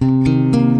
you.